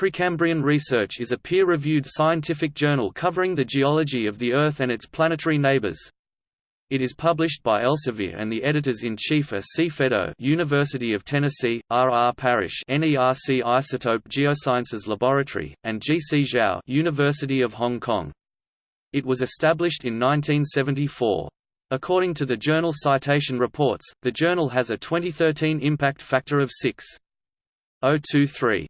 Precambrian Research is a peer-reviewed scientific journal covering the geology of the Earth and its planetary neighbors. It is published by Elsevier and the editors-in-chief are C. Fedo University of Tennessee, R. R. Parrish, NERC Isotope Geosciences Laboratory, and G. C. Zhao University of Hong Kong. It was established in 1974. According to the journal Citation Reports, the journal has a 2013 impact factor of 6.023.